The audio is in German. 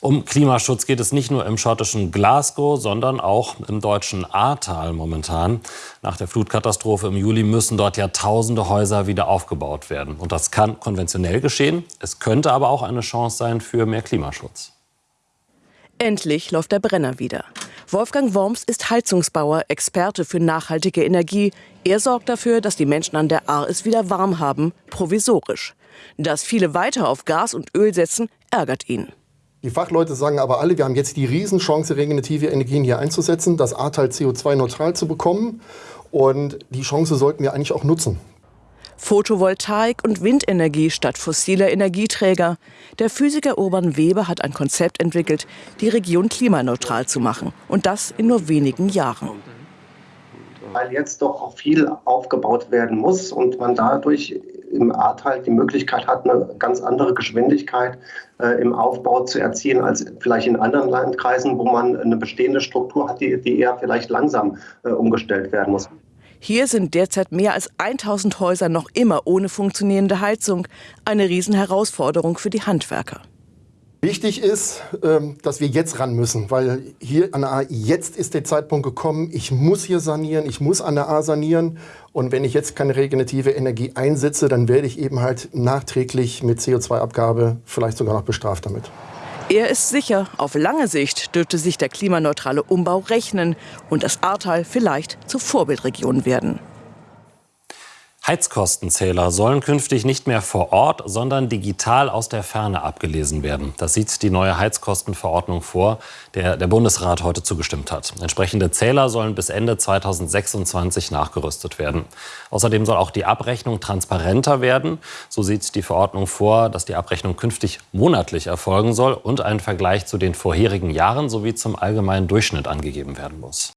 Um Klimaschutz geht es nicht nur im schottischen Glasgow, sondern auch im deutschen Ahrtal momentan. Nach der Flutkatastrophe im Juli müssen dort ja tausende Häuser wieder aufgebaut werden. Und das kann konventionell geschehen. Es könnte aber auch eine Chance sein für mehr Klimaschutz. Endlich läuft der Brenner wieder. Wolfgang Worms ist Heizungsbauer, Experte für nachhaltige Energie. Er sorgt dafür, dass die Menschen an der Ahr es wieder warm haben, provisorisch. Dass viele weiter auf Gas und Öl setzen, ärgert ihn. Die Fachleute sagen aber alle, wir haben jetzt die Riesenchance, regenerative Energien hier einzusetzen, das Ahrtal CO2-neutral zu bekommen. Und die Chance sollten wir eigentlich auch nutzen. Photovoltaik und Windenergie statt fossiler Energieträger. Der Physiker Urban Weber hat ein Konzept entwickelt, die Region klimaneutral zu machen. Und das in nur wenigen Jahren. Weil jetzt doch auch viel aufgebaut werden muss und man dadurch im Ahrtal die Möglichkeit hat, eine ganz andere Geschwindigkeit äh, im Aufbau zu erzielen als vielleicht in anderen Landkreisen, wo man eine bestehende Struktur hat, die, die eher vielleicht langsam äh, umgestellt werden muss. Hier sind derzeit mehr als 1000 Häuser noch immer ohne funktionierende Heizung. Eine Riesenherausforderung für die Handwerker. Wichtig ist, ähm, dass wir jetzt ran müssen, weil hier an der A, jetzt ist der Zeitpunkt gekommen, ich muss hier sanieren, ich muss an der A sanieren. Und wenn ich jetzt keine regenerative Energie einsetze, dann werde ich eben halt nachträglich mit CO2-Abgabe vielleicht sogar noch bestraft damit. Er ist sicher, auf lange Sicht dürfte sich der klimaneutrale Umbau rechnen und das Ahrtal vielleicht zur Vorbildregion werden. Heizkostenzähler sollen künftig nicht mehr vor Ort, sondern digital aus der Ferne abgelesen werden. Das sieht die neue Heizkostenverordnung vor, der der Bundesrat heute zugestimmt hat. Entsprechende Zähler sollen bis Ende 2026 nachgerüstet werden. Außerdem soll auch die Abrechnung transparenter werden. So sieht die Verordnung vor, dass die Abrechnung künftig monatlich erfolgen soll und ein Vergleich zu den vorherigen Jahren sowie zum allgemeinen Durchschnitt angegeben werden muss.